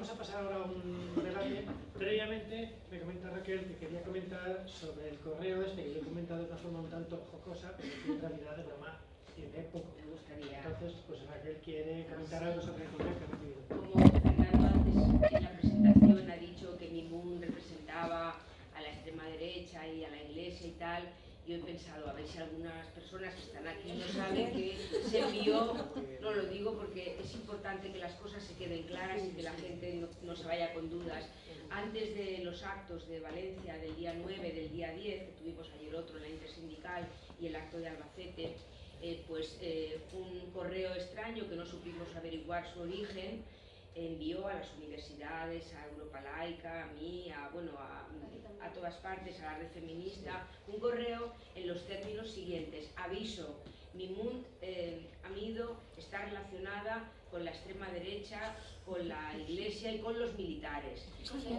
vamos a pasar ahora a un debate. Previamente me comenta Raquel que quería comentar sobre el correo este que yo he comentado de una forma un tanto jocosa, pero en realidad de broma tiene poco. Me gustaría, Entonces, pues Raquel quiere comentar algo sobre el correo que ha recibido. como Fernando antes en la presentación ha dicho que Mimun representaba a la extrema derecha y a la iglesia y tal, yo he pensado, a ver si algunas personas que están aquí no saben que se envió, no lo digo porque es importante que las cosas se queden claras y que la gente no, no se vaya con dudas. Antes de los actos de Valencia del día 9, del día 10, que tuvimos ayer otro en la intersindical y el acto de Albacete, eh, pues eh, un correo extraño que no supimos averiguar su origen, envió a las universidades, a Europa Laica, a mí, a, bueno, a, a todas partes, a la red feminista, un correo en los términos siguientes. Aviso, Mimund eh, Amido está relacionada con la extrema derecha, con la iglesia y con los militares.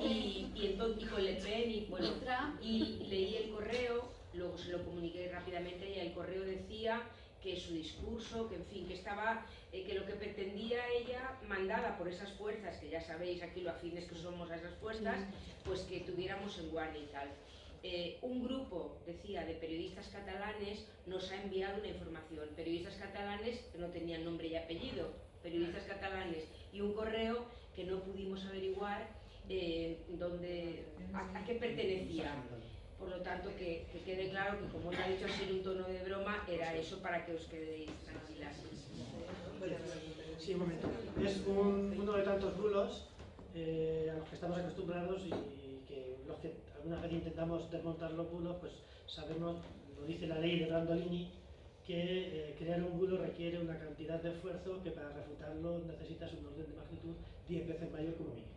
Y, y, entonces, y con Le Pen, y, bueno, y leí el correo, luego se lo comuniqué rápidamente y el correo decía que su discurso, que en fin, que estaba, eh, que lo que pretendía ella, mandada por esas fuerzas, que ya sabéis aquí lo afines que somos a esas fuerzas, pues que tuviéramos en guardia y tal. Eh, un grupo, decía, de periodistas catalanes nos ha enviado una información. Periodistas catalanes que no tenían nombre y apellido, periodistas catalanes, y un correo que no pudimos averiguar eh, dónde, a, a qué pertenecía. Por lo tanto, que, que, quede claro que, como ya ha dicho así en un tono de broma, era eso para que os quedéis tranquilas. Sí, un momento. Es un, uno de tantos bulos eh, a los que estamos acostumbrados y que los que alguna vez intentamos desmontar los bulos, pues sabemos, lo dice la ley de Brandolini, que eh, crear un bulo requiere una cantidad de esfuerzo que para refutarlo necesitas un orden de magnitud 10 veces mayor como mínimo.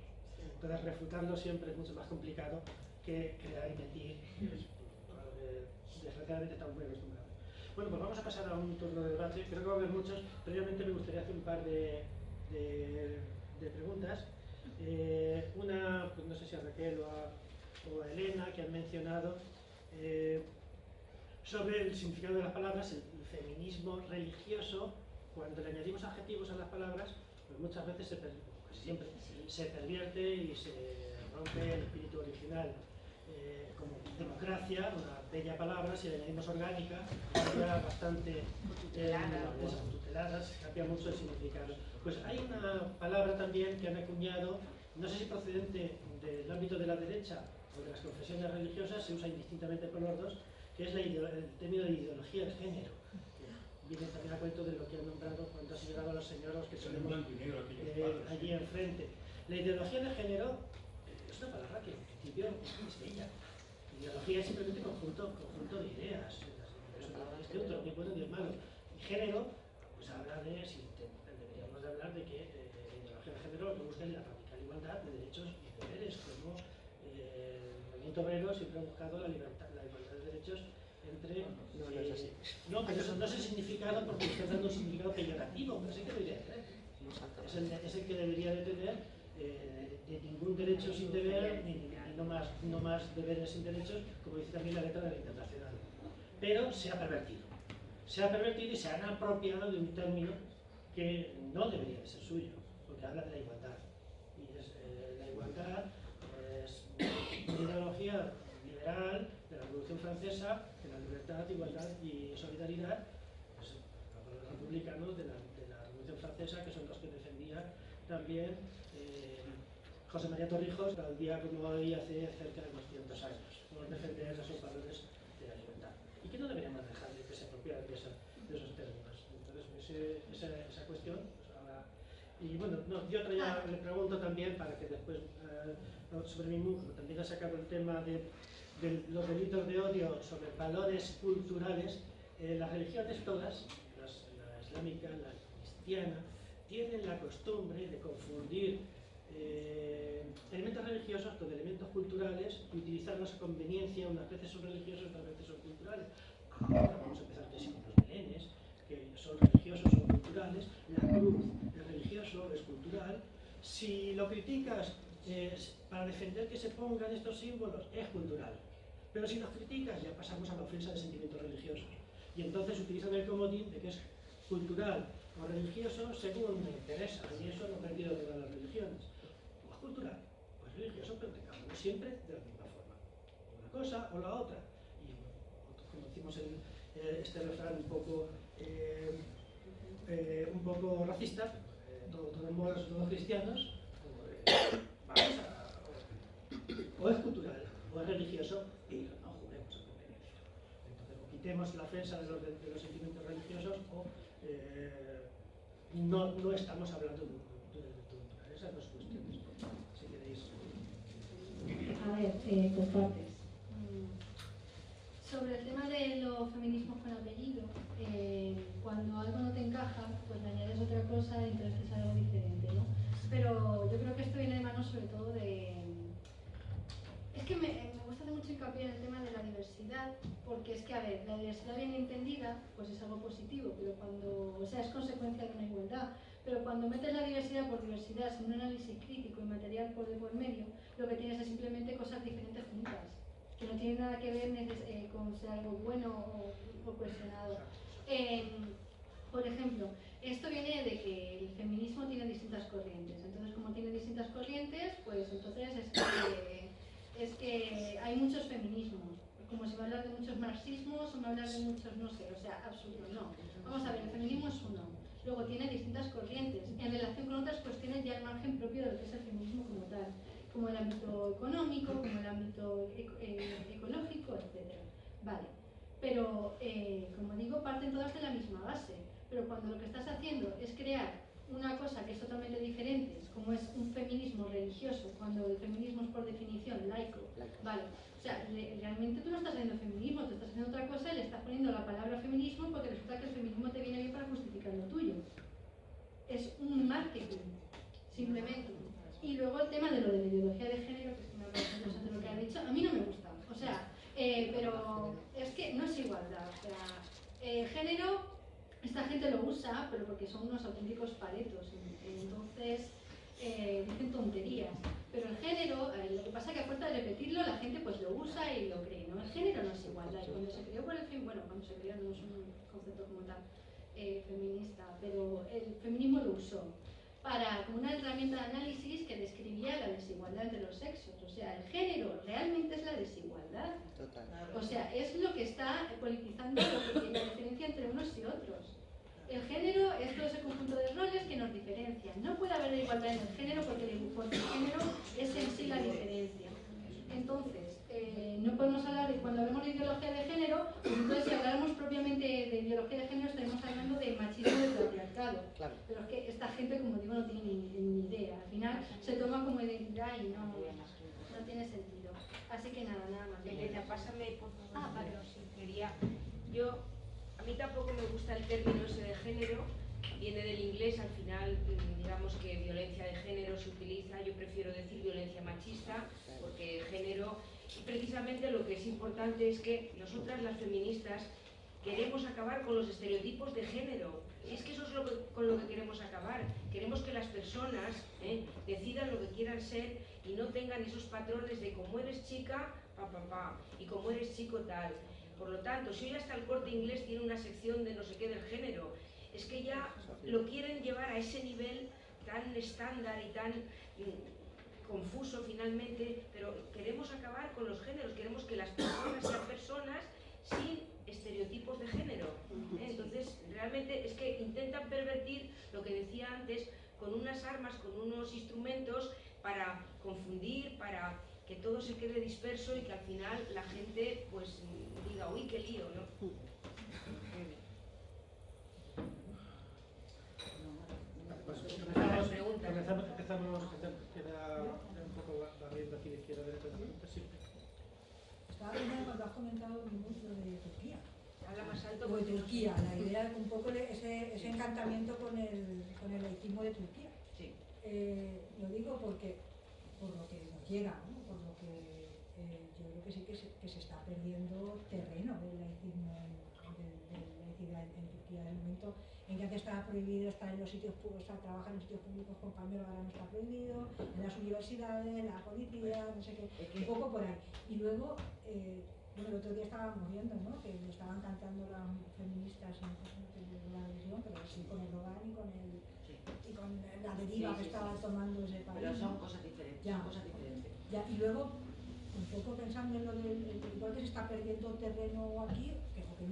Entonces refutarlo siempre es mucho más complicado que crear y mentir. Eh, desgraciadamente estamos muy acostumbrados. Bueno, pues vamos a pasar a un turno de debate. Creo que va a haber muchos. Previamente me gustaría hacer un par de, de, de preguntas. Eh, una, pues no sé si a Raquel o a, o a Elena, que han mencionado eh, sobre el significado de las palabras, el, el, feminismo religioso. Cuando le añadimos adjetivos a las palabras, pues muchas veces, se, casi siempre, se pervierte y se rompe el espíritu original. Eh, como democracia, una bella palabra, si le añadimos orgánica, cambia bastante eh, tuteladas, cambia mucho el significado. Pues hay una palabra también que han acuñado, no sé si procedente del ámbito de la derecha o de las confesiones religiosas, se usa indistintamente por los dos, que es la el término de ideología de género. Que viene también a cuento de lo que han nombrado cuando ha señalado a los señoros que tenemos eh, allí enfrente. La ideología de género es una palabra que en principio es bella. Ideología es simplemente conjunto, conjunto de ideas. Es neutro, ni bueno ni malo. Y género, pues habla de, si te, deberíamos de hablar de que eh, la ideología de género lo que busca es la radical igualdad de derechos y deberes, como eh, el movimiento obrero siempre ha buscado la, libertad, la igualdad de derechos entre... No, no es así. No, pero eso no es el significado porque está dando un significado peyorativo, pero el que debería tener. Es el, es el que debería de tener eh, de ningún derecho sin deber, ni, ni, no, más, no más deberes sin derechos, como dice también la letra de la Internacional. Pero se ha pervertido. Se ha pervertido y se han apropiado de un término que no debería de ser suyo, porque habla de la igualdad. Y es, eh, la igualdad es una ideología liberal de la Revolución Francesa, que la libertad, igualdad y solidaridad, pues, los republicanos de la, de la Revolución Francesa, que son los que defendían también José María Torrijos, el día como hoy, hace cerca de unos 500 años, por defender esos valores de la libertad. Y que no deberíamos dejar de que se apropiaran de, esa, de, esos términos. Entonces, ese, esa, esa, cuestión, pues ahora... Y bueno, no, yo otra ya le pregunto también, para que después, eh, sobre mi como también ha sacado el tema de, de, los delitos de odio sobre valores culturales, eh, las religiones todas, las, la islámica, la cristiana, tienen la costumbre de confundir eh, elementos religiosos con elementos culturales y utilizarlos a conveniencia, unas veces son religiosos, otras veces son culturales. Ahora vamos a empezar que sí, los belenes, que son religiosos o culturales, la cruz es religioso, es cultural. Si lo criticas eh, para defender que se pongan estos símbolos, es cultural. Pero si los criticas, ya pasamos a la ofensa de sentimientos religiosos. Y entonces utilizan el comodín de que es cultural o religioso según me interesa. Y eso lo he perdido de todas las religiones. Cultural, o es religioso, pero uno siempre de la misma forma. Una cosa o la otra. Y nosotros conocimos eh, este refrán un poco, eh, eh, un poco racista, eh, todos todo todos cristianos, pues, vamos a, o es cultural o es religioso y no juguemos a conveniencia. Entonces, o quitemos la ofensa de los, sentimientos religiosos o eh, no, no estamos hablando de, de, de. Esas dos cuestiones, si queréis. A ver, eh, por partes. Mm, Sobre el tema de los feminismos con apellido, eh, cuando algo no te encaja, pues le añades otra cosa y entonces algo diferente, ¿no? Pero yo creo que esto viene de mano sobre todo de... Es que me, me gusta hacer mucho hincapié en el tema de la diversidad, porque es que, a ver, la diversidad bien entendida, pues es algo positivo, pero cuando, o sea, es consecuencia de una igualdad, pero cuando metes la diversidad por diversidad sin un análisis crítico y material por de por medio, lo que tienes es simplemente cosas diferentes juntas, que no tienen nada que ver eh, con ser algo bueno o, o cuestionado. Eh, por ejemplo, esto viene de que el feminismo tiene distintas corrientes. Entonces, como tiene distintas corrientes, pues entonces es que, es que hay muchos feminismos. Como si me hablas de muchos marxismos o me hablas de muchos, no sé, o sea, absurdo, no. Vamos a ver, el feminismo es uno. Luego tiene distintas corrientes en relación con otras cuestiones ya al margen propio de lo que es el feminismo como tal, como el ámbito económico, como el ámbito eh, ecológico, etc. Vale, pero eh, como digo, parten todas de la misma base. Pero cuando lo que estás haciendo es crear una cosa que es totalmente diferente, como es un feminismo religioso, cuando el feminismo es por definición laico, vale, o sea, re- realmente tú no estás haciendo feminismo, tú estás haciendo otra cosa y le estás poniendo la palabra feminismo porque resulta que el feminismo te viene bien para justificar lo tuyo. Es un marketing, simplemente. Y luego el tema de lo de la ideología de género, que es me parece interesante lo que ha dicho, a mí no me gusta. O sea, eh, pero es que no es igualdad. O sea, eh, género, esta gente lo usa, pero porque son unos auténticos paletos. Entonces, eh, dicen tonterías. Pero el género, eh, lo que pasa es que a fuerza de repetirlo, la gente pues lo usa y lo cree, ¿no? El género no es igualdad. Y cuando se creó por el fin, bueno, cuando se creó no es un concepto como tal feminista, pero el feminismo lo usó para una herramienta de análisis que describía la desigualdad entre los sexos. O sea, el género realmente es la desigualdad. Total. O sea, es lo que está politizando lo que, la diferencia entre unos y otros. El género es todo ese conjunto de roles que nos diferencian. No puede haber igualdad en el género porque el, porque el género es en sí la diferencia. Entonces, eh, no podemos hablar de cuando hablamos de ideología de género, pues entonces si habláramos propiamente de ideología de género estaríamos hablando de machismo y de patriarcado. Claro. Pero es que esta gente, como digo, no tiene ni, ni idea. Al final se toma como identidad y no, no tiene sentido. Así que nada, nada más. Elena, pásame por favor. Ah, vale. quería. Yo, a mí tampoco me gusta el término ese de género, viene del inglés, al final, mm, digamos que violencia de género se utiliza, yo prefiero decir violencia machista, porque género, precisamente lo que es importante es que nosotras las feministas queremos acabar con los estereotipos de género. Es que eso es con lo que queremos acabar. Queremos que las personas ¿eh? decidan lo que quieran ser y no tengan esos patrones de como eres chica, pa, pa, pa, y como eres chico, tal. Por lo tanto, si hoy hasta el corte inglés tiene una sección de no sé qué del género, es que ya lo quieren llevar a ese nivel tan estándar y tan confuso finalmente, pero queremos acabar con los géneros, queremos que las personas sean personas sin estereotipos de género. ¿eh? Entonces, realmente es que intentan pervertir lo que decía antes con unas armas, con unos instrumentos para confundir, para que todo se quede disperso y que al final la gente pues diga, uy, qué lío, ¿no? Pues Para empezamos, empezamos, empezamos, queda un poco barriendo aquí de izquierda a derecha sí. Estaba pensando cuando has comentado mucho de Turquía. Habla más alto O de no. Turquía, la idea, un poco de ese, ese encantamiento con el, con el laicismo de Turquía. Sí. Eh, lo digo porque, por lo que nos llega, ¿no? por lo que eh, yo creo que sí que se, que se está perdiendo terreno laicismo en, del, del laicidad en, en Turquía. En el momento en que antes estaba prohibido estar en los sitios públicos, o sea, trabajar en sitios públicos con pañuelo, ahora no está prohibido, en las universidades, en la policía, no sé qué, un poco por ahí. Y luego, eh, bueno, el otro día estábamos viendo, ¿no? Que estaban cantando las feministas, no sé la visión, pero sí con el Erdogan y con el y con la deriva Sí, que estaba sí. tomando ese país. Pero son cosas diferentes. Ya. son cosas diferentes. Ya, y luego, un poco pensando en lo del, el- igual que se está perdiendo terreno aquí,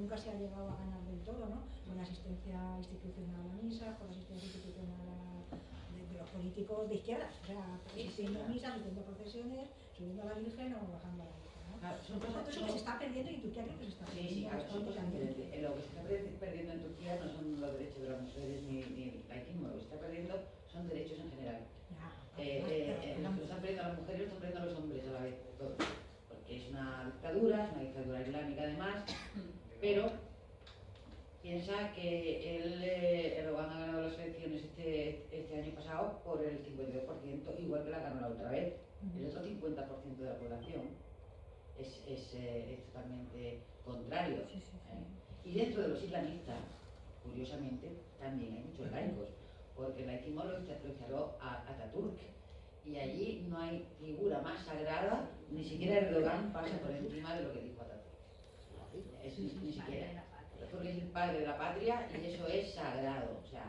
nunca se ha llegado a ganar del todo, ¿no? Con la asistencia institucional a misa, con la asistencia institucional a- de, de los políticos de izquierdas, o sea, asistiendo a misa, asistiendo a procesiones, subiendo a la Virgen o bajando a la Virgen, ¿no? Claro, son cosas que se está perdiendo y en Turquía creo que se está Sí, perdiendo sí, claro, son cosas bastante diferentes. también. Lo que se está perdi- perdiendo en Turquía no son los derechos de las mujeres ni, ni el laicismo, lo que se está perdiendo son derechos en general. Ya, Eh, eh, eh, están perdiendo las mujeres lo están perdiendo los hombres a la vez, todo. Porque es una dictadura, es una dictadura islámica además, pero piensa que él, eh, Erdogan ha ganado las elecciones este, este año pasado por el 52%, igual que la ganó la otra vez. El otro 50% de la población es, es, eh, es totalmente contrario. Sí, sí, sí. ¿eh? Y dentro de los islamistas, curiosamente, también hay muchos laicos, porque el laicismo lo instaló a Ataturk. Y allí no hay figura más sagrada, ni siquiera Erdogan pasa por encima de lo que dijo Ataturk. Es, ni, ni siquiera. Porque es el padre de la patria y eso es sagrado. O sea,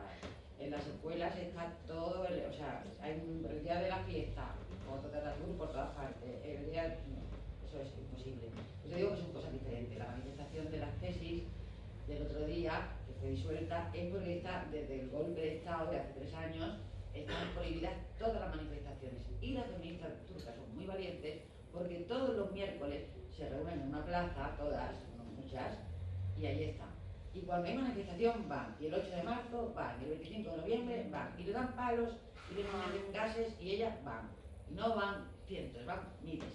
en las escuelas está todo, el- o sea, hay un- el día de la fiesta, fotos de por todas partes. El día, eso es imposible. Yo digo que son cosas diferentes. La manifestación de las tesis del otro día, que fue disuelta, es porque está, desde el golpe de Estado de hace tres años, están prohibidas todas las manifestaciones. Y las feministas turcas son muy valientes porque todos los miércoles se reúnen en una plaza, todas, y ahí están. Y cuando hay manifestación van, y el 8 de marzo van, y el 25 de noviembre van, y le dan palos, y le meten gases, y ellas van. Y no van cientos, van miles.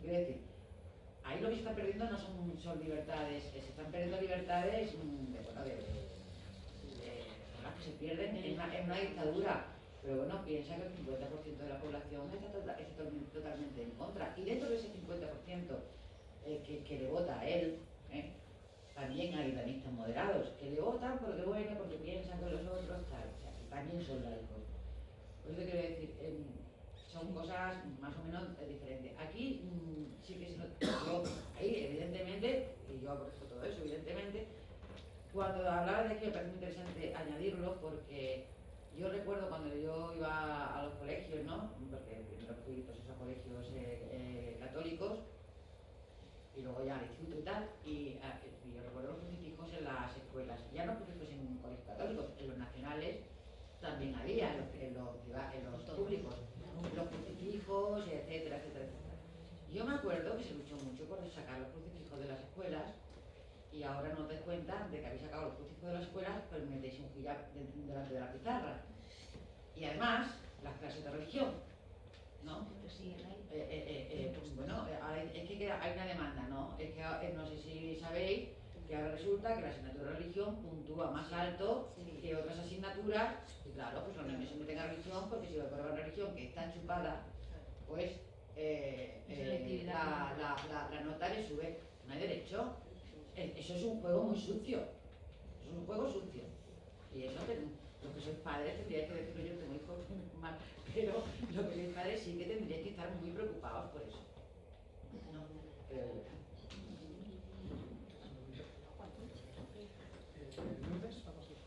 Quiero decir, ahí lo que se está perdiendo no son, son libertades, se están perdiendo libertades mm, de, bueno, de, de- de- las que se pierden en una, en una dictadura. Pero bueno, piensa que el 50% de la población está, tota- está totalmente, totalmente en contra. Y dentro de ese 50% eh, que, que le vota a él, ¿eh? también hay islamistas moderados que le votan porque bueno, porque piensan que los otros tal, o que también son laicos. Por eso quiero decir, em, son cosas más o menos diferentes. Aquí mm, sí que se evidentemente, y yo aprovecho todo eso, evidentemente, cuando hablaba de aquí me parece muy interesante añadirlo porque yo recuerdo cuando yo iba a los colegios, ¿no? Porque primero fui pues, a colegios eh, eh, católicos y luego ya al instituto y tal, y, y yo recuerdo los crucifijos en las escuelas, ya no crucifijos en colegios católicos, en los nacionales también había, en los, en los, priva- en los públicos, los crucifijos, etcétera, etcétera, etcétera. Yo me acuerdo que se luchó mucho por sacar los crucifijos de las escuelas y ahora no os dais cuenta de que habéis sacado los crucifijos de las escuelas, pues metéis un hijab de- delante de la pizarra. Y además, las clases de religión, ¿no? Eh, eh, eh, eh, pues bueno, eh, ahora es que hay una demanda, ¿no? Es que eh, no sé si sabéis que ahora resulta que la asignatura de religión puntúa más alto que otras asignaturas, y claro, pues los niños se meten a religión porque si prueban religión que está chupada, pues eh, eh, la, la, la, la nota le sube. No hay derecho. Eso es un juego muy sucio. Es un juego sucio. Y eso los que sois padres tendríais que decirlo yo, tengo hijos mal, pero los que sois padres sí que tendríais que estar muy preocupados por eso. No, yo. Eh, Lourdes, vamos a ir.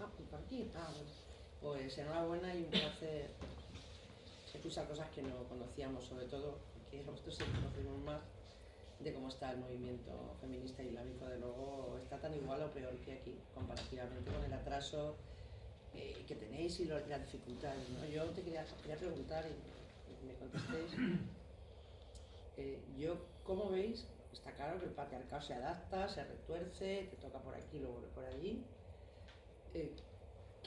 Ah, ¿y por aquí? Ah, bueno. Pues enhorabuena y un placer escuchar cosas que no conocíamos, sobre todo que nosotros sí conocemos más de cómo está el movimiento feminista islámico. De luego está tan igual o peor que aquí, comparativamente con el atraso eh, que tenéis y las dificultades. ¿no? Yo te quería, quería preguntar y, y me contestéis. eh, yo, ¿cómo veis? Está claro que el patriarcado se adapta, se retuerce, te toca por aquí, luego por allí. Eh,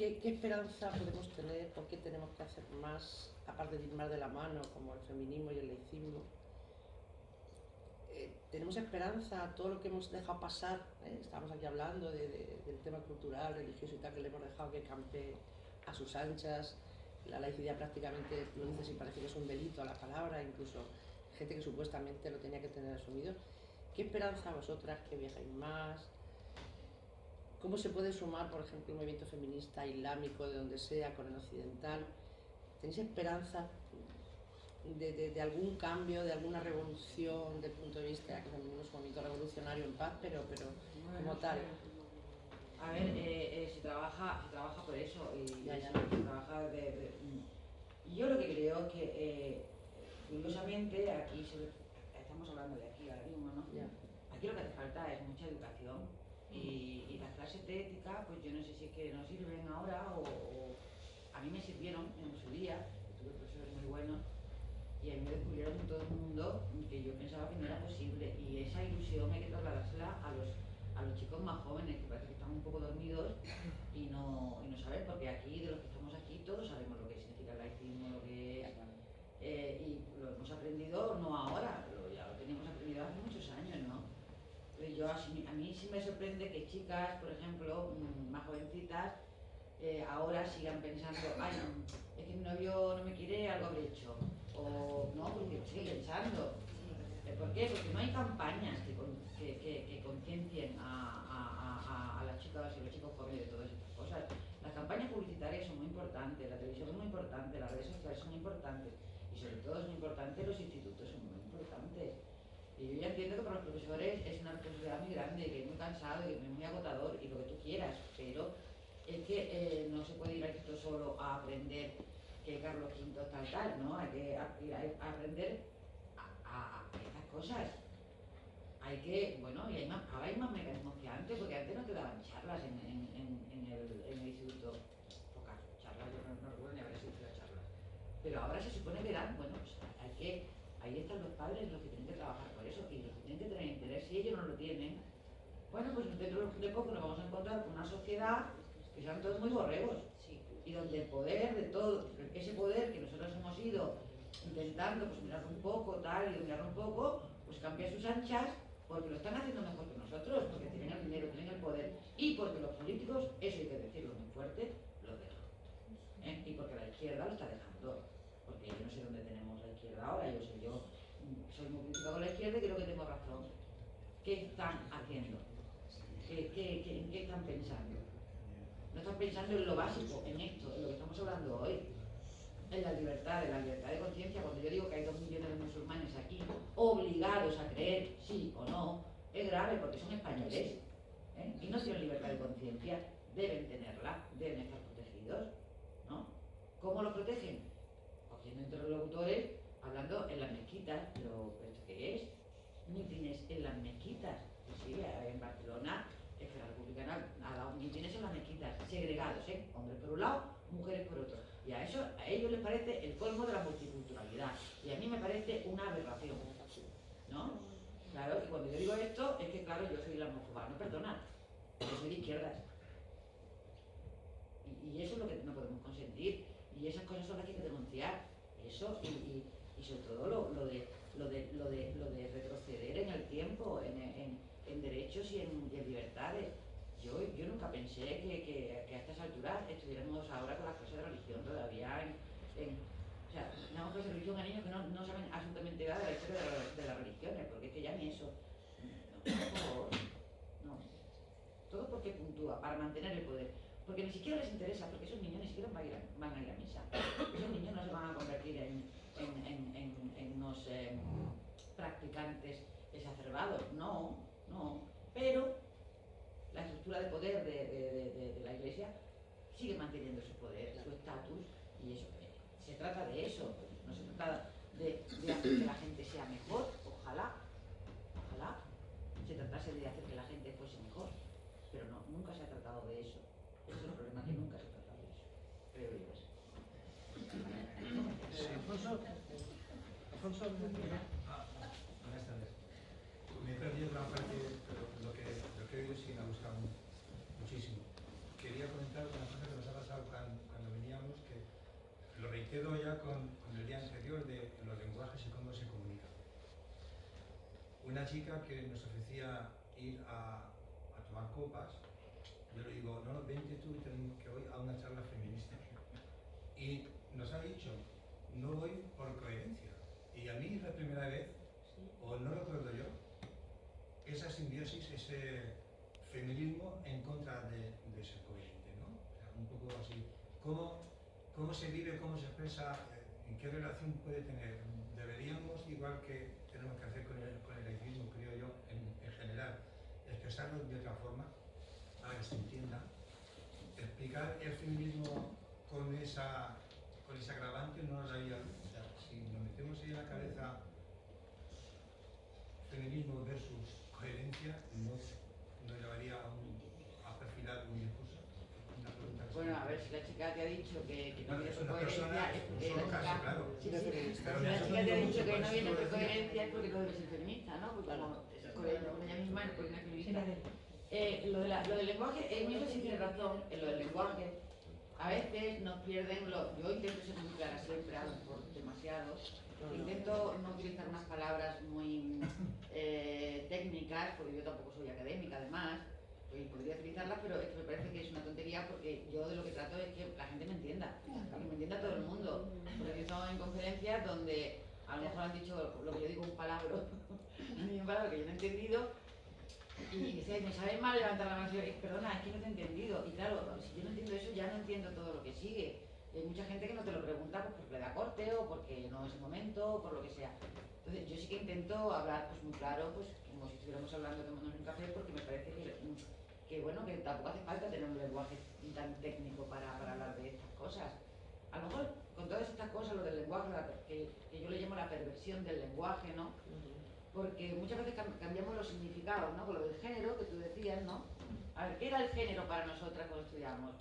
¿qué, qué esperanza podemos tener? ¿Por qué tenemos que hacer más, aparte de ir más de la mano, como el feminismo y el laicismo? Eh, ¿Tenemos esperanza a todo lo que hemos dejado pasar? ¿eh? Estamos aquí hablando de- de- del tema cultural, religioso y tal, que le hemos dejado que campe a sus anchas. La laicidad prácticamente lo dice si parece que es un delito a la palabra, incluso gente que supuestamente lo tenía que tener asumido. ¿Qué esperanza vosotras que viajáis más? ¿Cómo se puede sumar, por ejemplo, un movimiento feminista islámico de donde sea con el occidental? ¿Tenéis esperanza de, de- de algún cambio, de alguna revolución desde el punto de vista que también es un movimiento revolucionario en paz, pero, pero como tal? A ver, eh, eh, se, trabaja, se trabaja por eso y Ya, ya. se trabaja de, de- Y yo lo que creo es que, eh, curiosamente, aquí se- estamos hablando de aquí ahora mismo, ¿no? Ya. Aquí lo que hace falta es mucha educación y, y las clases de ética, pues yo no sé si es que nos sirven ahora o, o a mí me sirvieron en su día, tuve profesores muy buenos y a mí me descubrieron en todo el mundo que yo pensaba que no era posible y esa ilusión hay que trasladársela a los, a los chicos más jóvenes que parece que están un poco dormidos y no, y no saben, porque aquí, de los que estamos aquí, todos sabemos lo que significa el laicismo, lo que es eh, y lo hemos aprendido no ahora, lo- ya lo teníamos aprendido hace. Yo, a mí sí me sorprende que chicas, por ejemplo, mm, más jovencitas, eh, ahora sigan pensando, ay, es que mi novio no me quiere, algo habré hecho. O no, porque lo sigue pensando. Eh, ¿Por qué? Porque no hay campañas que, que, conciencien a, a- a- las chicas y los chicos jóvenes de todas estas cosas. Las campañas publicitarias son muy importantes, la televisión es muy importante, las redes sociales son importantes y sobre todo son importantes los institutos, son muy importantes. Y yo ya entiendo que para los profesores es una responsabilidad muy grande, que es muy cansado y que es muy agotador y lo que tú quieras, pero es que eh, no se puede ir al instituto solo a aprender que Carlos V tal tal, ¿no? Hay que ir a, aprender a, estas cosas. Hay que, bueno, y ahora hay más mecanismos que antes, porque antes no te daban charlas en, el, instituto. Pocas charlas, yo no, no recuerdo ni haber asistido a charlas. Pero ahora se supone que dan, bueno, pues hay que, ahí están los padres los que tienen que trabajar por eso y los que tienen que tener interés. Si ellos no lo tienen, bueno, pues dentro de poco nos vamos a encontrar con una sociedad que sean todos muy borregos y donde el poder de todo, ese poder que nosotros hemos ido intentando pues mirar un poco, tal, y dominar un poco, pues cambia sus anchas porque lo están haciendo mejor que nosotros, porque tienen el dinero, tienen el poder y porque los políticos, eso hay que decirlo muy fuerte, lo dejan. ¿eh? Y porque la izquierda lo está dejando. Porque yo no sé dónde tenemos ahora, yo sé, yo soy muy crítica con la izquierda y creo que tengo razón. ¿Qué están haciendo? ¿Qué, qué, qué- en qué están pensando? No están pensando en lo básico, en esto, en lo que estamos hablando hoy. En la libertad, en la libertad de conciencia, cuando yo digo que hay dos millones de musulmanes aquí obligados a creer, sí o no, es grave porque son españoles ¿eh? y no tienen libertad de conciencia, deben tenerla, deben estar protegidos, ¿no? ¿Cómo lo protegen? Cogiendo interlocutores, hablando en las mezquitas, ¿esto qué es? Mítines en las mezquitas. Pues sí, en Barcelona, Esfera Republicana ha dado mítines en las mezquitas, segregados, ¿eh? Hombres por un lado, mujeres por otro. Y a eso, a ellos les parece el colmo de la multiculturalidad. Y a mí me parece una aberración. ¿No? Claro, y cuando yo digo esto, es que claro, yo soy la homófoba, no perdona, yo soy de izquierdas. Y, y eso es lo que no podemos consentir. Y esas cosas son las que hay que denunciar. Eso y, y- y sobre todo lo, de, lo, de, lo, de, lo de retroceder en el tiempo, en, en- derechos y en, libertades. Yo, yo nunca pensé que, a estas alturas estuviéramos ahora con las clases de religión todavía en, en- o sea, damos clases de religión a niños que no, no saben absolutamente nada de la historia de, la- de las religiones, porque es que ya ni eso. No, por no. Todo porque puntúa, para mantener el poder. Porque ni siquiera les interesa, porque esos niños ni siquiera van a ir a, van a, ir a misa. Esos niños no se van a convertir en, en, en, en- en unos eh, practicantes exacerbados, no, no. Pero la estructura de poder de, de- de- de- de la Iglesia sigue manteniendo su poder, su estatus, y eso. eh, Se trata de eso, no se trata de, de hacer que la gente sea mejor, ojalá, ojalá se tratase de hacer que la gente fuese mejor, pero no, nunca se ha tratado de eso. Ese es el problema, que nunca se ha tratado de eso, creo yo. Eh, Alfonso, Alfonso, Ah, buenas tardes. Me he perdido gran parte, lo que, lo que he oído sí me ha gustado mu- muchísimo. Quería comentar una cosa que nos ha pasado cuando, cuando veníamos, que lo reitero ya con, con el día anterior de los lenguajes y cómo se comunican. Una chica que nos ofrecía ir a, a tomar copas, yo le digo, no, vente tú que voy a una charla feminista. Y nos ha dicho, no voy por coherencia. A mí es la primera vez, o no recuerdo yo, esa simbiosis, ese feminismo en contra de, de coherente, ¿no? O sea, un poco así. ¿Cómo, cómo se vive, cómo se expresa, eh, en qué relación puede tener? Deberíamos, igual que tenemos que hacer con el, con el laicismo, creo yo, en, en general, expresarlo de otra forma, para que se entienda, explicar el feminismo con esa, con ese agravante no nos daría luz. O sea, si metemos ahí en la cabeza feminismo versus coherencia, no, no llevaría a, un, a perfilar un discurso. Bueno, a ver, si la chica te ha dicho que, que no viene es por coherencia, es porque la chica... claro. Sí, sí, Pero si la chica te ha no dicho que no viene por coherencia es porque no debe ser feminista, ¿no? Porque como es coherente con ella misma, no por una feminista. Eh, lo, de la- lo del lenguaje, en eso sí tiene razón, en lo del lenguaje. A veces nos pierden, lo, yo intento ser muy clara siempre, a lo mejor demasiado. Intento no utilizar unas palabras muy eh, técnicas, porque yo tampoco soy académica además, podría utilizarlas, pero es que me parece que es una tontería porque yo de lo que trato es que la gente me entienda, que me entienda todo el mundo. Porque he estado en conferencias donde a lo mejor han dicho lo que yo digo un palabra, un palabra que yo no he entendido, y dice, me sabe mal levantar la mano y decir, perdona, es que no te he entendido. Y claro, si yo no entiendo eso, ya no entiendo todo lo que sigue. Y hay mucha gente que no te lo pregunta pues, porque le da corte o porque no es el momento o por lo que sea. Entonces yo sí que intento hablar pues muy claro, pues como si estuviéramos hablando tomándonos un café, porque me parece que, que, bueno, que tampoco hace falta tener un lenguaje tan técnico para, para hablar de estas cosas. A lo mejor con todas estas cosas, lo del lenguaje, que, que yo le llamo la perversión del lenguaje, ¿no? porque muchas veces cam- cambiamos los significados, ¿no? Con lo del género que tú decías, ¿no? A ver, ¿qué era el género para nosotras cuando estudiamos?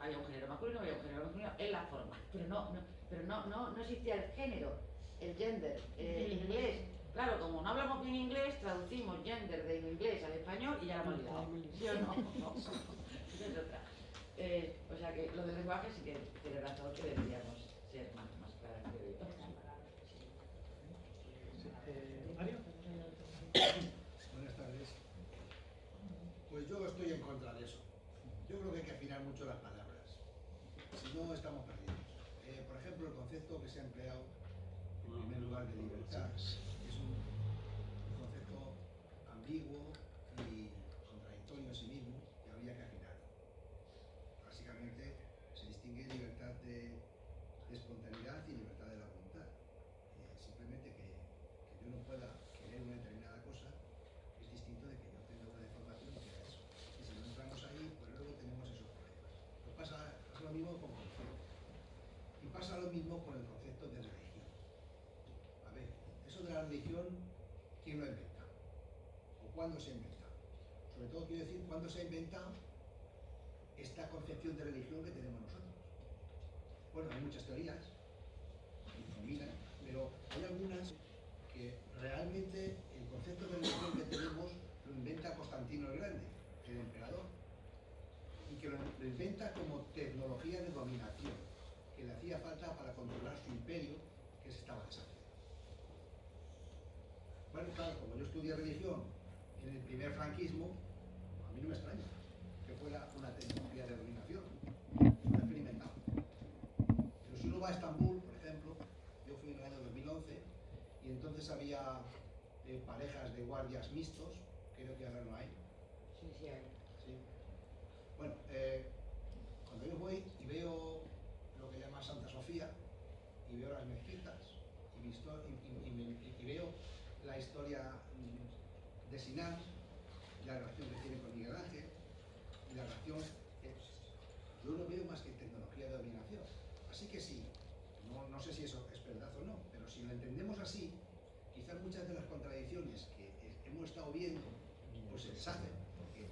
Había un género masculino, había un género masculino, es la forma, pero no, no, pero no, no, no existía el género, el gender, eh, en inglés. Claro, como no hablamos bien inglés, traducimos gender de inglés al español y ya la hemos liado. ¿Sí o no? Esa es otra. Eh, o sea que lo del lenguaje sí que tiene razón que deberíamos ser más, más claras, creo yo. Eh, Mario. Buenas tardes. Pues yo estoy en contra de eso. Yo creo que hay que afinar mucho las palabras. No, estamos perdidos. Eh, por ejemplo, el concepto que se ha empleado en primer lugar de libertad es un concepto ambiguo y contradictorio en sí mismo que habría que afinarlo. Básicamente se distingue libertad de, de espontaneidad y libertad de la voluntad. Eh, simplemente que, que yo no pueda querer una determinada cosa es distinto de que yo tenga una deformación que era eso. Y si no entramos ahí, pues luego tenemos esos problemas. Pues pasa, pasa lo mismo con conceptos. Y pasa lo mismo con el concepto de religión. A ver, eso de la religión, ¿quién lo ha inventado? ¿O cuándo se ha inventado? Sobre todo quiero decir, ¿cuándo se ha inventado esta concepción de religión que tenemos nosotros? Bueno, hay muchas teorías, pero hay algunas que realmente el concepto de religión que tenemos lo inventa Constantino el Grande, el emperador, y que lo, inventa como tecnología de dominación, hacía falta para controlar su imperio que se estaba deshaciendo. Bueno, claro, como yo estudié religión en el primer franquismo, a mí no me extraña que fuera una tecnología de dominación, experimentado. Pero si uno va a Estambul, por ejemplo, yo fui en el año 2011 y entonces había eh, parejas de guardias mixtos, creo que ahora no hay. Sí, sí, hay. Sí. Bueno, eh, cuando yo voy y veo lo que llama Santa Sofía y veo las mezquitas y, mi histo- y- y- y me- y veo la historia mm, de Sinan, la relación que tiene con Miguel Ángel y la relación, eh, yo no veo más que tecnología de dominación. Así que sí, no, no sé si eso es verdad o no, pero si lo entendemos así, quizás muchas de las contradicciones que hemos estado viendo pues se deshacen, porque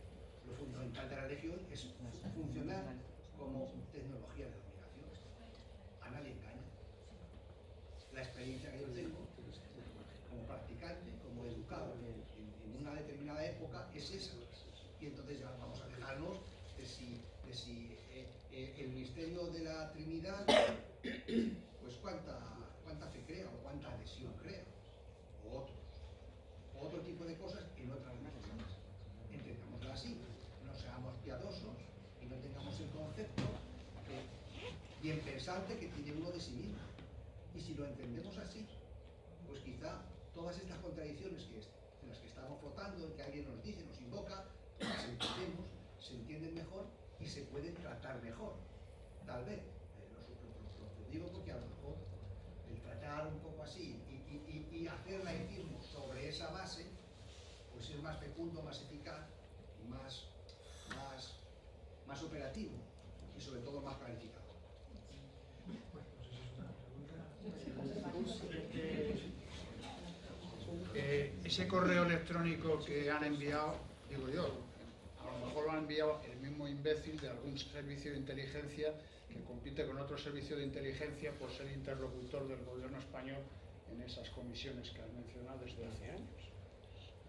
lo fundamental de la religión es funcionar como tecnología de dominación. A nadie engaña. La experiencia que yo tengo como practicante, como educado en, en una determinada época es esa. Y entonces ya vamos a dejarnos de si, eh, eh, el misterio de la Trinidad, pues cuánta, cuánta fe crea o cuánta adhesión crea, o otros, o otro tipo de cosas en otras religiones. Entendámoslo así, no seamos piadosos y no tengamos el concepto bien pensante que tiene uno de sí mismo. Y si lo entendemos así, pues quizá todas estas contradicciones que en las que estamos flotando, que alguien nos dice, nos invoca, se pueden tratar mejor, tal vez. Eh, lo, lo, digo porque a lo mejor el tratar un poco así y, y, y, y sobre esa base, pues es más fecundo, más eficaz y más, más, más operativo y sobre todo más planificado. Eh, ese correo electrónico que han enviado, digo yo, lo mejor lo ha enviado el mismo imbécil de algún servicio de inteligencia que compite con otro servicio de inteligencia por ser interlocutor del gobierno español en esas comisiones que has mencionado desde hace años.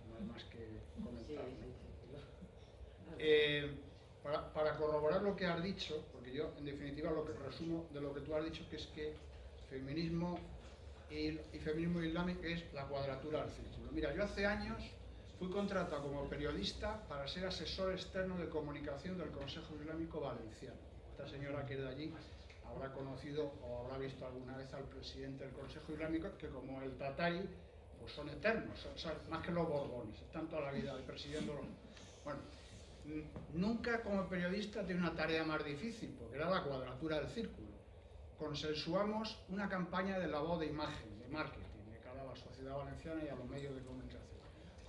No hay más que comentar. ¿no? Eh, para, para corroborar lo que has dicho, porque yo en definitiva lo que resumo de lo que tú has dicho que es que feminismo y, y feminismo islámico es la cuadratura del círculo. Mira, yo hace años fui contratado como periodista para ser asesor externo de comunicación del Consejo Islámico Valenciano. Esta señora que es de allí habrá conocido o habrá visto alguna vez al presidente del Consejo Islámico, que como el Tatari, pues son eternos, más que los borbones, están toda la vida presidiendo los... Bueno, nunca como periodista tiene una tarea más difícil, porque era la cuadratura del círculo. Consensuamos una campaña de lavado de imagen, de marketing, de cara a la sociedad valenciana y a los medios de comunicación.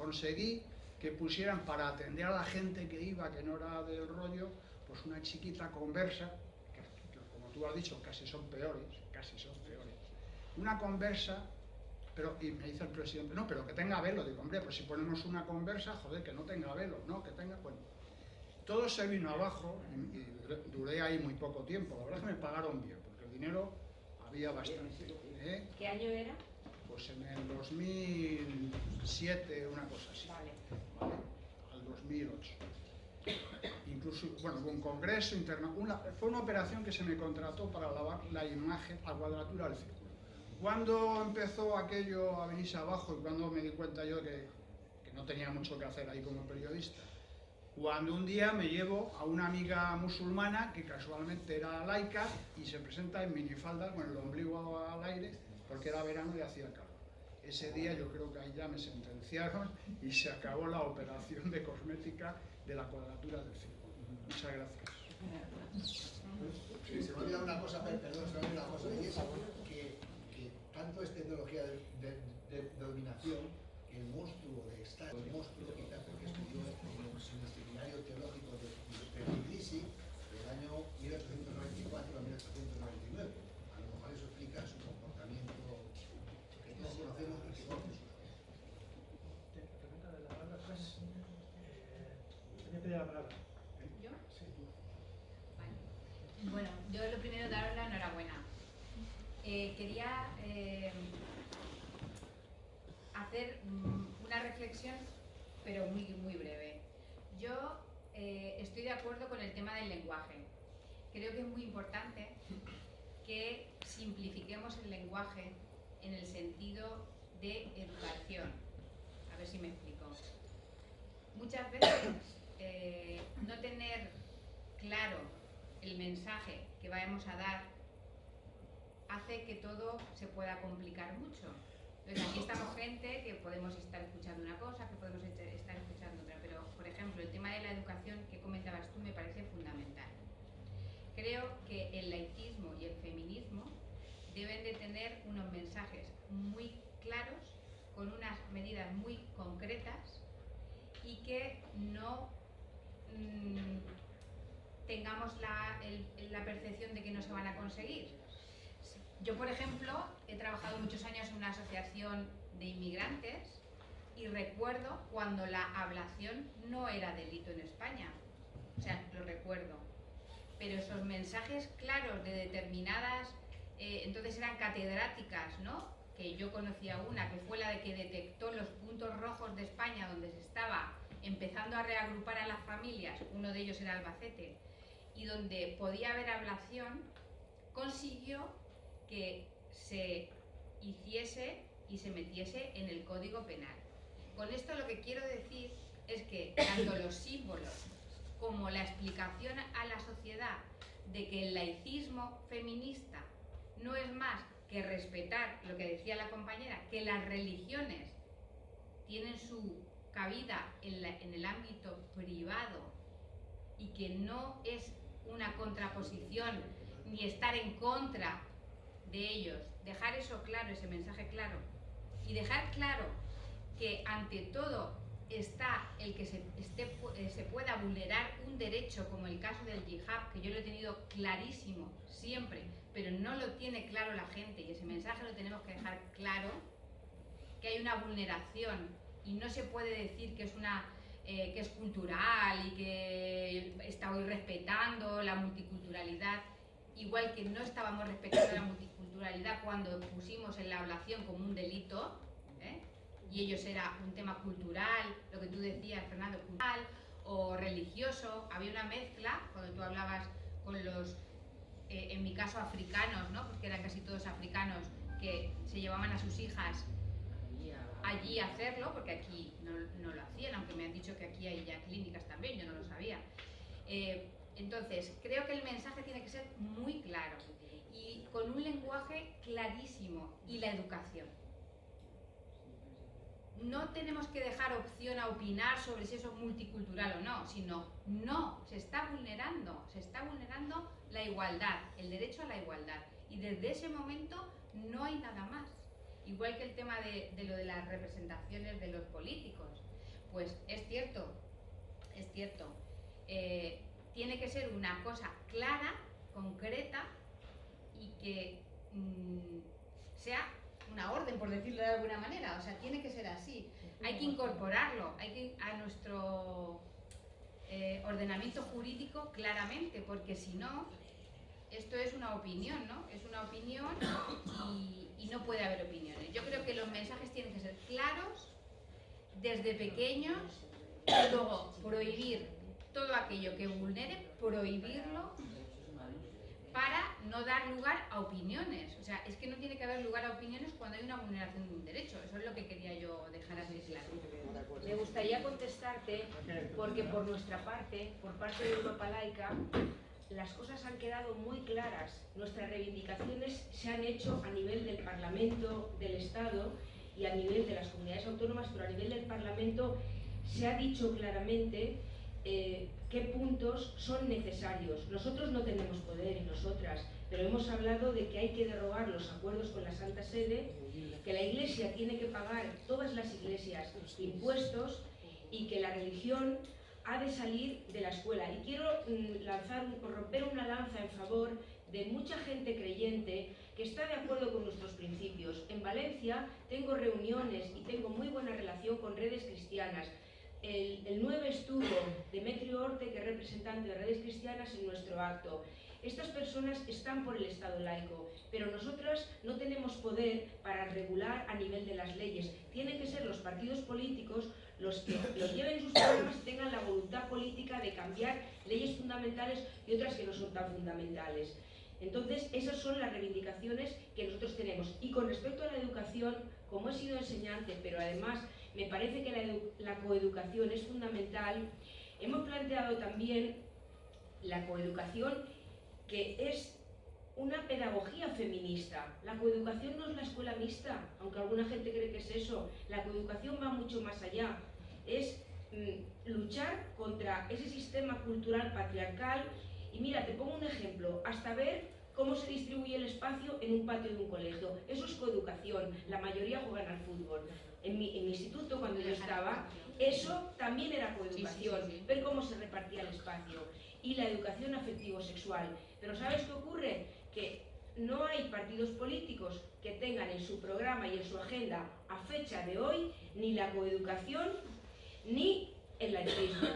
Conseguí que pusieran para atender a la gente que iba, que no era del rollo, pues una chiquita conversa, que, que como tú has dicho, casi son peores, casi son peores. Una conversa, pero, y me dice el presidente, no, pero que tenga velo. Digo, hombre, pues si ponemos una conversa, joder, que no tenga velo, no, que tenga, bueno. Todo se vino abajo y, y duré- duré ahí muy poco tiempo. La verdad es que me pagaron bien, porque el dinero había bastante. ¿eh? ¿Qué año era? Pues en el 2007, una cosa así. Vale. ¿vale? Al 2008. Incluso, bueno, hubo un congreso interno, una, fue una operación que se me contrató para lavar la imagen a cuadratura del círculo. Cuando empezó aquello a venirse abajo y cuando me di cuenta yo que, que no tenía mucho que hacer ahí como periodista, cuando un día me llevo a una amiga musulmana que casualmente era laica y se presenta en minifalda con el ombligo al aire porque era verano y hacía calor. Ese día yo creo que ahí ya me sentenciaron y se acabó la operación de cosmética de la cuadratura del círculo. Muchas gracias. Sí, se me ha olvidado una cosa, per- perdón, se me ha olvidado una cosa, y es que, que tanto es tecnología de, de, de- dominación el monstruo de Estado, el monstruo quizás porque estudió en el seminario teológico de, de Tbilisi del año 1894 a 1899. A lo mejor eso explica su comportamiento que todos conocemos y que todos Te- pregunta de la palabra, pues, eh, tenía que pedir la palabra. ¿Yo? Sí. Vale. Bueno, yo lo primero daros la enhorabuena. Eh, quería eh, hacer mm, una pero muy, muy breve. Yo eh, estoy de acuerdo con el tema del lenguaje. Creo que es muy importante que simplifiquemos el lenguaje en el sentido de educación. A ver si me explico. Muchas veces eh, no tener claro el mensaje que vamos a dar hace que todo se pueda complicar mucho. Entonces aquí estamos gente que podemos estar escuchando una cosa, que podemos est- estar escuchando otra, pero por ejemplo el tema de la educación que comentabas tú me parece fundamental. Creo que el laicismo y el feminismo deben de tener unos mensajes muy claros, con unas medidas muy concretas y que no mm, tengamos la percepción de que no se van a conseguir. Yo, por ejemplo, he trabajado muchos años en una asociación de inmigrantes y recuerdo cuando la ablación no era delito en España. O sea, lo recuerdo. Pero esos mensajes claros de determinadas, eh, entonces eran catedráticas, ¿no? Que yo conocía una, que fue la de que detectó los puntos rojos de España donde se estaba empezando a reagrupar a las familias, uno de ellos era Albacete, y donde podía haber ablación, consiguió que se hiciese y se metiese en el Código Penal. Con esto lo que quiero decir es que tanto los símbolos como la explicación a la sociedad de que el laicismo feminista no es más que respetar lo que decía la compañera, que las religiones tienen su cabida en, el ámbito privado y que no es una contraposición ni estar en contra de ellos. Dejar eso claro, ese mensaje claro. Y dejar claro que ante todo está el que se, esté eh, se pueda vulnerar un derecho como el caso del yihad, que yo lo he tenido clarísimo siempre, pero no lo tiene claro la gente y ese mensaje lo tenemos que dejar claro, que hay una vulneración y no se puede decir que es una eh, que es cultural y que está hoy respetando la multiculturalidad, igual que no estábamos respetando la multiculturalidad cuando pusimos en la ablación como un delito, ¿eh? y ellos era un tema cultural, lo que tú decías, Fernando, cultural o religioso, había una mezcla, cuando tú hablabas con los, eh, en mi caso, africanos, ¿no? porque eran casi todos africanos, que se llevaban a sus hijas allí a hacerlo, porque aquí no, no, lo hacían, aunque me han dicho que aquí hay ya clínicas también, yo no lo sabía. Eh, entonces, creo que el mensaje tiene que ser muy claro y con un lenguaje clarísimo y la educación. No tenemos que dejar opción a opinar sobre si eso es multicultural o no, sino no, se está vulnerando, se está vulnerando la igualdad, el derecho a la igualdad. Y desde ese momento no hay nada más. Igual que el tema de, lo de las representaciones de los políticos. Pues es cierto, es cierto. Eh, tiene que ser una cosa clara, concreta y que mm, sea una orden, por decirlo de alguna manera. O sea, tiene que ser así. Hay que incorporarlo hay que, a nuestro eh, ordenamiento jurídico claramente, porque si no, esto es una opinión, ¿no? Es una opinión y, no puede haber opiniones. Yo creo que los mensajes tienen que ser claros desde pequeños y luego prohibir todo aquello que vulnere, prohibirlo para no dar lugar a opiniones. O sea, es que no tiene que haber lugar a opiniones cuando hay una vulneración de un derecho. Eso es lo que quería yo dejar así claro. Me gustaría contestarte porque por nuestra parte, por parte de Europa Laica, las cosas han quedado muy claras. Nuestras reivindicaciones se han hecho a nivel del Parlamento, del Estado y a nivel de las comunidades autónomas, pero a nivel del Parlamento se ha dicho claramente eh, qué puntos son necesarios. Nosotros no tenemos poder y nosotras, pero hemos hablado de que hay que derogar los acuerdos con la Santa Sede, que la Iglesia tiene que pagar, todas las iglesias, impuestos y que la religión ha de salir de la escuela. Y quiero mm, lanzar, romper una lanza en favor de mucha gente creyente que está de acuerdo con nuestros principios. En Valencia tengo reuniones y tengo muy buena relación con redes cristianas. El, el 9 estuvo Demetrio Orte, que es representante de redes cristianas, en nuestro acto. Estas personas están por el Estado laico, pero nosotras no tenemos poder para regular a nivel de las leyes. Tienen que ser los partidos políticos los que los lleven sus programas y tengan la voluntad política de cambiar leyes fundamentales y otras que no son tan fundamentales. Entonces, esas son las reivindicaciones que nosotros tenemos. Y con respecto a la educación, como he sido enseñante, pero además me parece que la, coeducación es fundamental, hemos planteado también la coeducación que es una pedagogía feminista. La coeducación no es la escuela mixta, aunque alguna gente cree que es eso. La coeducación va mucho más allá. Es mm, luchar contra ese sistema cultural patriarcal. Y mira, te pongo un ejemplo. Hasta ver cómo se distribuye el espacio en un patio de un colegio. Eso es coeducación. La mayoría juegan al fútbol. En mi, instituto, cuando yo estaba, eso también era coeducación. Ver cómo se repartía el espacio. Y la educación afectivo-sexual. Pero ¿sabes qué ocurre? que no hay partidos políticos que tengan en su programa y en su agenda a fecha de hoy ni la coeducación ni el laicismo,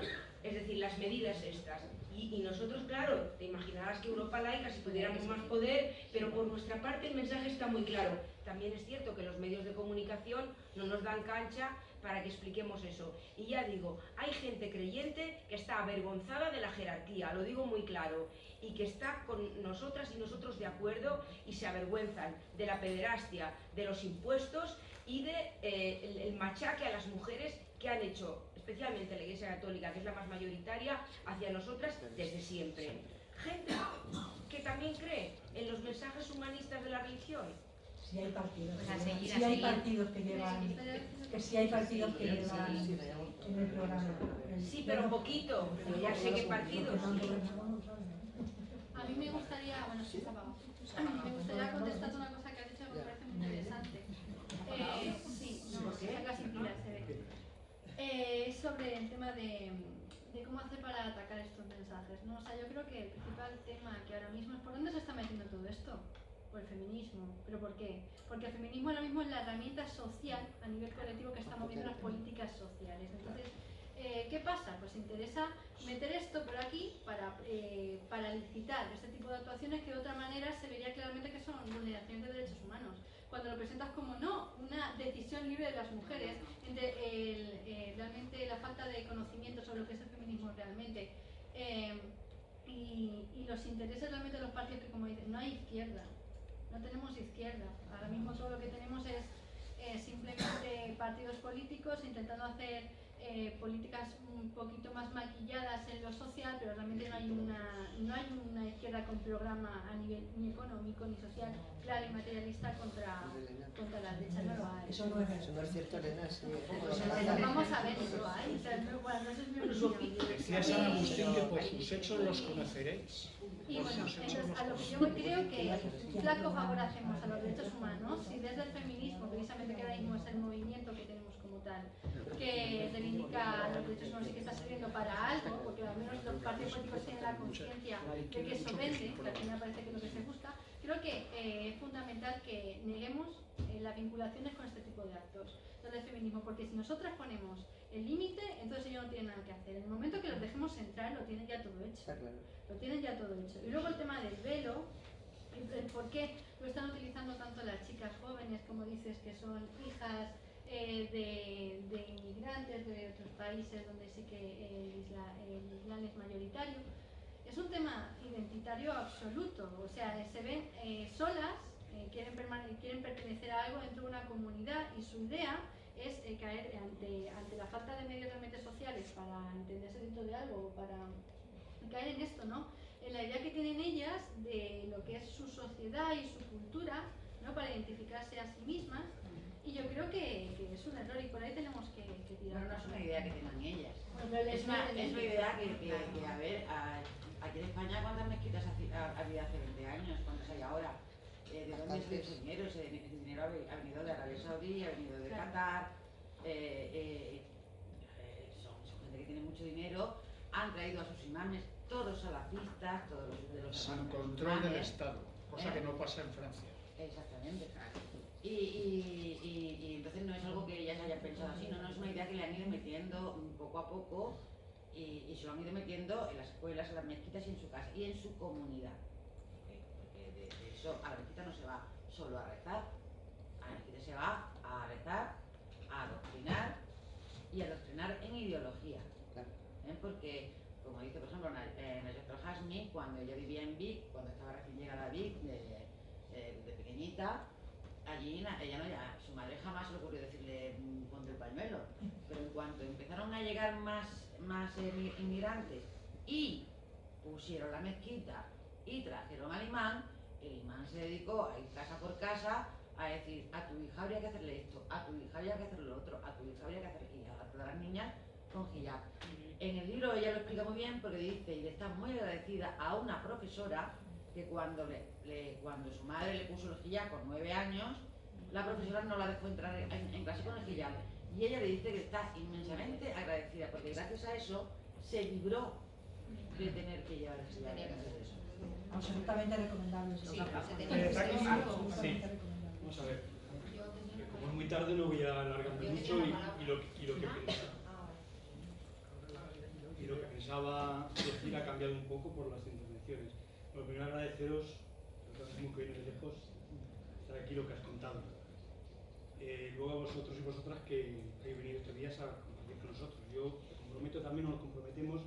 es decir, las medidas estas. Y, nosotros, claro, te imaginarás que Europa laica, si tuviéramos más poder, pero por nuestra parte el mensaje está muy claro. También es cierto que los medios de comunicación no nos dan cancha para que expliquemos eso. Y ya digo, hay gente creyente que está avergonzada de la jerarquía, lo digo muy claro, y que está con nosotras y nosotros de acuerdo y se avergüenzan de la pederastia, de los impuestos y de eh, el, machaque a las mujeres que han hecho, especialmente la Iglesia Católica, que es la más mayoritaria, hacia nosotras desde siempre. Gente que también cree en los mensajes humanistas de la religión, si hay partidos, si hay partidos que llevan, que si hay partidos que llevan en el programa. Sí, pero poquito, pero ya sé qué partidos. A mí me gustaría, bueno, sí, me gustaría contestar una cosa que has dicho que me parece muy interesante. Eh, sí, no, casi se ve. Eh, sobre el tema de, cómo hacer para atacar estos mensajes. ¿no? O sea, yo creo que el principal tema que ahora mismo es por dónde se está metiendo todo esto o el feminismo. ¿Pero por qué? Porque el feminismo ahora mismo es la herramienta social a nivel colectivo que está moviendo las políticas sociales. Entonces, eh, ¿qué pasa? Pues interesa meter esto por aquí para, eh, para licitar este tipo de actuaciones que de otra manera se vería claramente que son vulneraciones de derechos humanos. Cuando lo presentas como no, una decisión libre de las mujeres, entre el, eh, realmente la falta de conocimiento sobre lo que es el feminismo realmente eh, y, los intereses realmente de los partidos que como dicen, no hay izquierda, no tenemos izquierda. Ahora mismo todo lo que tenemos es eh, simplemente partidos políticos intentando hacer eh, políticas un poquito más maquilladas en lo social, pero realmente no hay una, no hay una izquierda con programa a nivel ni económico ni social claro y materialista contra, contra la derecha, no lo hay. Eso no es Eso no es cierto, Elena, sí. Vamos a ver, no lo hay. O sea, no, bueno, no es mi opinión. Decía San Agustín que por sus hechos los conoceréis. Y bueno, entonces a lo que yo creo que flaco favor hacemos a los derechos humanos si desde el feminismo, precisamente que ahora mismo es el movimiento que tenemos como tal, que reivindica los derechos humanos y que está sirviendo para algo, porque al menos los partidos políticos tienen la conciencia de que eso vende, que al final parece que es lo que se busca, creo que eh, es fundamental que neguemos eh, las vinculaciones con este tipo de actos del feminismo, porque si nosotras ponemos el límite, entonces ellos no tienen nada que hacer. En el momento que los dejemos entrar, lo tienen ya todo hecho lo tienen ya todo hecho. Y luego el tema del velo, el, el por qué lo están utilizando tanto las chicas jóvenes, como dices, que son hijas eh, de, inmigrantes de otros países donde sí que el, isla- islam es mayoritario. Es un tema identitario absoluto, o sea, se ven eh, solas, eh, quieren, quieren pertenecer a algo dentro de una comunidad y su idea es caer ante, ante la falta de medios realmente sociales para entenderse dentro de algo para caer en esto, ¿no? En la idea que tienen ellas de lo que es su sociedad y su cultura, ¿no? Para identificarse a sí mismas. Y yo creo que, que es un error y por ahí tenemos que, que Pero tirar. no es una idea que tengan ellas. Bueno, les Es una, es una idea que, que, que, a ver, a- aquí en España, ¿cuántas mezquitas haci- ha, ha habido hace 20 años? ¿Cuántas hay ahora? Eh, ¿De dónde sale ese dinero? Ese dinero ha ve- ha venido de Arabia Saudí, ha venido de Claro. Qatar. eh, eh, eh, son, son gente que tiene mucho dinero. Han traído a sus imames, todos salafistas, todos los de los Sin control del. Estado, cosa ¿Eh? que no pasa en Francia. Exactamente. Y, y, y- y entonces no es algo que ellas hayan pensado así, no, no es una idea que le han ido metiendo poco a poco y, y se lo han ido metiendo en las escuelas, en las mezquitas y en su casa y en su comunidad. Porque, de, de eso a la mezquita no se va solo a rezar, a la mezquita se va a rezar, a adoctrinar y a adoctrinar en ideología. Claro. ¿eh? Porque, como dice por ejemplo Na- eh, al-Hashmi, cuando ella vivía en Vic, cuando estaba recién llegada a Vic, de, eh, de pequeñita, allí na- ella no, ya, su madre jamás se le ocurrió decirle "Mm, ponte el pañuelo. Pero en cuanto empezaron a llegar más, más emi- inmigrantes y pusieron la mezquita y trajeron al imán, el imán se dedicó a ir casa por casa a decir a tu hija habría que hacerle esto, a tu hija habría que hacerle lo otro, a tu hija habría que hacerle y a todas las niñas con hijab. En el libro ella lo explica muy bien porque dice y le está muy agradecida a una profesora que cuando, le, le- cuando su madre le puso el hijab con nueve años, la profesora no la dejó entrar en, en clase con el hijab. Y ella le dice que está inmensamente agradecida porque gracias a eso se libró de tener que llevar el eso. Absolutamente recomendable. Sí, sí. Vamos a ver, como es muy tarde no voy a alargarme mucho y, y lo, que- y lo que pensaba, y lo que pensaba decir ha cambiado un poco por las intervenciones. Lo primero agradeceros, lo mismo que viene de lejos, estar aquí lo que has contado. Eh, luego a vosotros y vosotras que habéis venido estos días a compartir con nosotros. Yo me comprometo también, nos comprometemos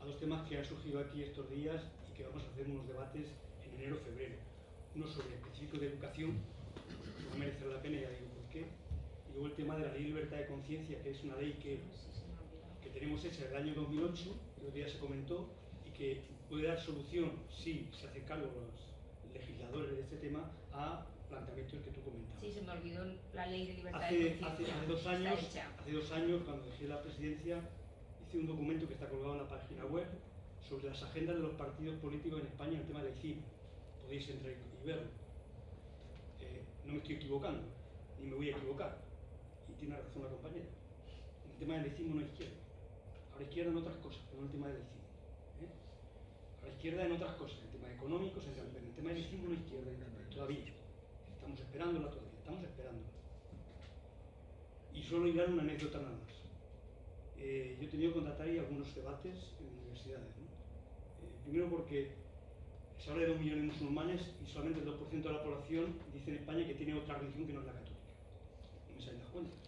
a dos temas que han surgido aquí estos días y que vamos a hacer unos debates en enero febrero. Uno sobre específico de educación, a merecer la pena, ya digo por qué. Y luego el tema de la ley de libertad de conciencia, que es una ley que, que tenemos hecha en el año 2008, que otro día se comentó, y que puede dar solución, si se hacen cargo los legisladores de este tema, a planteamientos que tú comentabas. Sí, se me olvidó la ley de libertad de Hace, conciencia. hace dos años, hace dos años, cuando dejé la presidencia, hice un documento que está colgado en la página web sobre las agendas de los partidos políticos en España en el tema del CIP. Podéis entrar y verlo. Eh, no me estoy equivocando, ni me voy a equivocar. Y tiene razón la compañera. En el tema del laicismo no hay izquierda. Habrá izquierda en otras cosas, pero no en el tema del laicismo. Habrá izquierda en otras cosas, en el tema económico, en el, en tema del hay izquierda. todavía. Estamos esperándola todavía, estamos esperándola. Y solo irán una anécdota nada más. Eh, yo he tenido que contratar ahí algunos debates en universidades. ¿no? Eh, primero porque se habla de dos millones de musulmanes y solamente el 2% de la población dice en España que tiene otra religión que no es la católica. No me salen las cuentas.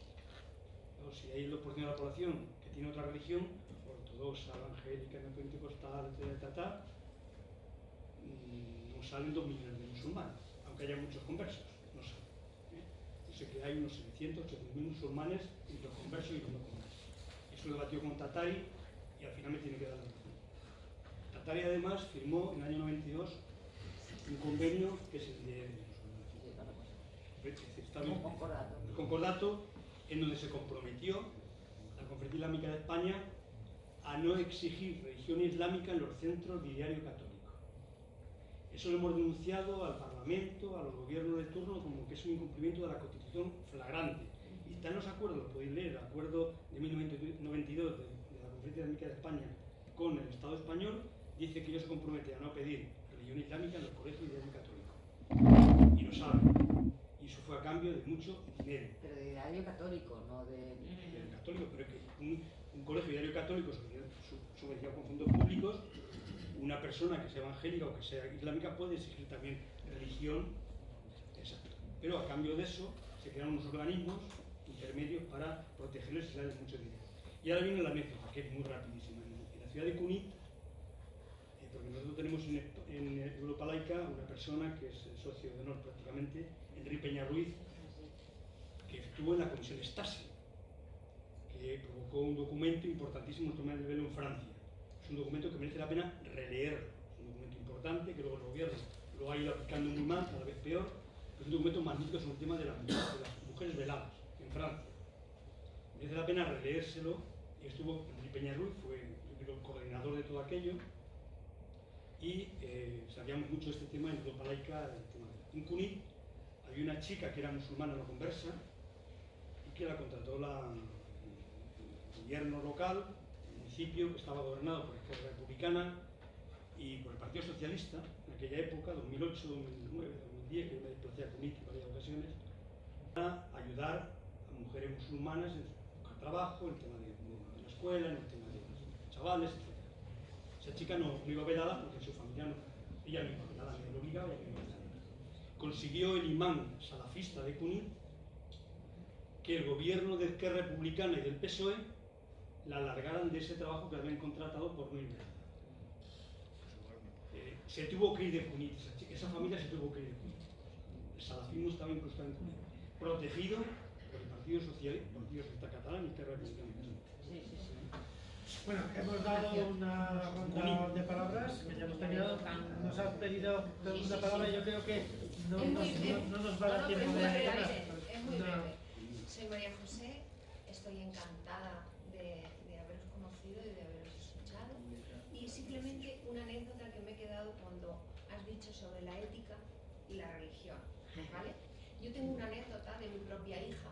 O si hay el 2% de la población que tiene otra religión, ortodoxa, evangélica, pentecostal, etc., mm, no salen dos millones de musulmanes, aunque haya muchos conversos, no salen. ¿eh? Sé que hay unos 700, 800 mil musulmanes entre los conversos y los no conversos. Eso lo debatió con Tatari y al final me tiene que dar la razón. Tatari además firmó en el año 92 un convenio que es el de bien, el concordato en donde se comprometió la Conferencia Islámica de España a no exigir religión islámica en los centros de diario católico. Eso lo hemos denunciado al Parlamento, a los gobiernos de turno, como que es un incumplimiento de la Constitución flagrante. Y están los acuerdos, podéis leer, el acuerdo de 1992 de, de la Conferencia Islámica de España con el Estado español, dice que ellos se comprometen a no pedir religión islámica en los colegios de diario católico. Y lo saben. Y eso fue a cambio de mucho dinero. Pero de diario católico, no de... Diario católico, pero es que un, un colegio diario católico subvencionado con fondos públicos, una persona que sea evangélica o que sea islámica puede exigir también religión, exacto. Pero a cambio de eso se crean unos organismos intermedios para protegerles y darles mucho dinero. Y ahora viene la anécdota, que es muy rapidísima. En la ciudad de Cunit, eh, porque nosotros tenemos en, en Europa Laica una persona que es socio de honor prácticamente, Enrique Peña Ruiz, que estuvo en la comisión Stasi, provocó un documento importantísimo en el del velo en Francia. Es un documento que merece la pena releer, es un documento importante que luego el gobierno lo ha ido aplicando muy mal, cada vez peor, es un documento magnífico sobre el tema de las, de las mujeres veladas en Francia. Merece la pena releérselo y estuvo Enrique Peña Ruiz, fue el coordinador de todo aquello y eh, sabíamos mucho de este tema en Europa Laica, el tema de había una chica que era musulmana no conversa y que la contrató la, gobierno local, el municipio estaba gobernado por la Republicana y por el Partido Socialista en aquella época, 2008, 2009, 2010, que yo me desplacé a Cunit en varias ocasiones, para ayudar a mujeres musulmanas en buscar trabajo, en el tema de, de, la escuela, en el tema de los chavales, etc. Esa chica no, no iba velada porque su familia no, ella no iba velada, ni lo obligaba, ella no iba velada. Consiguió el imán salafista de Cunit que el gobierno de Izquierda Republicana y del PSOE la alargaran de ese trabajo que habían contratado por no ir velada. Eh, se tuvo que ir de Cunit, esa, familia se tuvo que ir de Cunit. El salafismo estaba incrustado en Cunit, protegido por el Partido Socialista, Partido Socialista Catalán y sí. Bueno, hemos dado una ronda de palabras que ya hemos tenido. Nos han pedido una palabra y yo creo que no, no, no nos va a dar tiempo es muy de breve, nada. es muy breve. Soy María José, estoy encantada de, de haberos conocido y de haberos escuchado. Y simplemente una anécdota que me he quedado cuando has dicho sobre la ética y la religión. ¿vale? Yo tengo una anécdota de mi propia hija.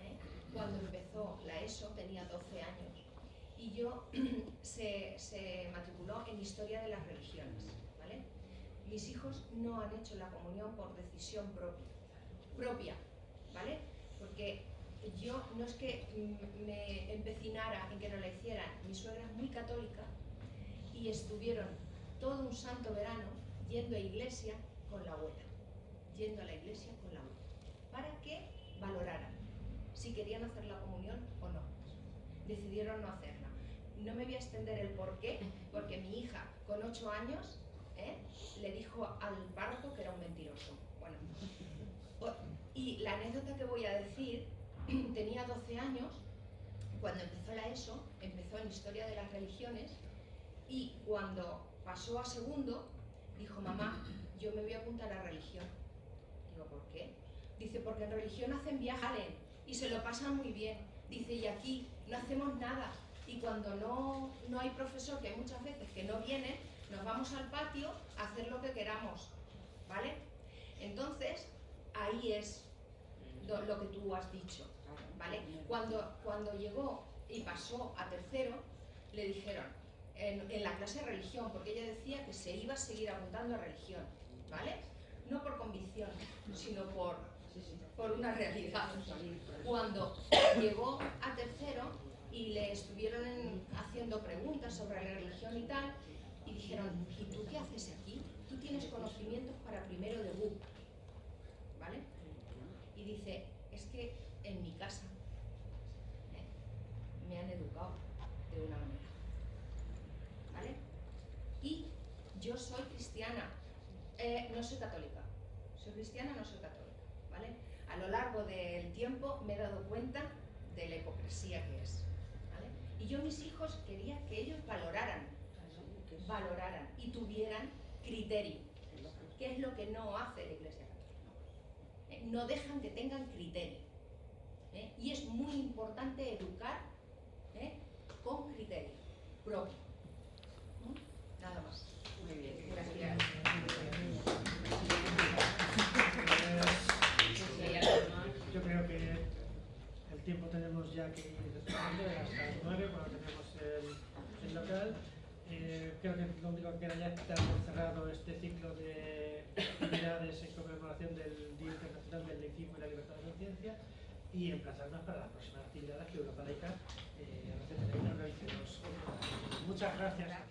¿eh? Cuando empezó la ESO tenía 12 años y yo se, se matriculó en Historia de las Religiones. ¿vale? Mis hijos no han hecho la comunión por decisión propia. propia ¿vale? Porque yo no es que me empecinara en que no la hicieran. Mi suegra es muy católica y estuvieron todo un santo verano yendo a iglesia con la abuela. Yendo a la iglesia con la abuela. Para que valoraran si querían hacer la comunión o no. Decidieron no hacerla. No me voy a extender el por qué, porque mi hija con 8 años ¿eh? le dijo al párroco que era un mentiroso. Bueno, y la anécdota que voy a decir, tenía 12 años, cuando empezó la ESO, empezó en Historia de las Religiones, y cuando pasó a segundo, dijo, mamá, yo me voy a apuntar a religión. ¿Por? Dice, porque en religión hacen viajes y se lo pasan muy bien. Dice, y aquí no hacemos nada. Y cuando no, no hay profesor, que hay muchas veces que no vienen, nos vamos al patio a hacer lo que queramos. ¿Vale? Entonces, ahí es lo, que tú has dicho. ¿Vale? Cuando, cuando llegó y pasó a tercero, le dijeron, en, en, la clase de religión, porque ella decía que se iba a seguir apuntando a religión, ¿vale? No por convicción, una realidad. Cuando llegó a tercero y le estuvieron haciendo preguntas sobre la religión y tal, y dijeron, ¿y tú qué haces aquí? Tú tienes conocimientos para primero de BUP, ¿vale? Y dice, es que en mi casa ¿eh? me han educado de una manera, ¿vale? Y yo soy cristiana, eh, no soy católica, soy cristiana, no soy católica, lo largo del tiempo me he dado cuenta de la hipocresía que es, ¿vale? Y yo mis hijos quería que ellos valoraran, valoraran y tuvieran criterio, que es lo que no hace la Iglesia Católica. No dejan que tengan criterio. ¿eh? Y es muy importante educar ¿eh? con criterio propio. Nada más. Gracias. Yo creo que el tiempo tenemos ya que ir despediendo, hasta las 9 cuando tenemos el, local. Eh, creo que lo único que queda ya es por cerrado este ciclo de actividades en conmemoración del Día Internacional del Laicismo y la Libertad de Conciencia y emplazarnos para las próximas actividades que Europa Laica eh. Muchas gracias.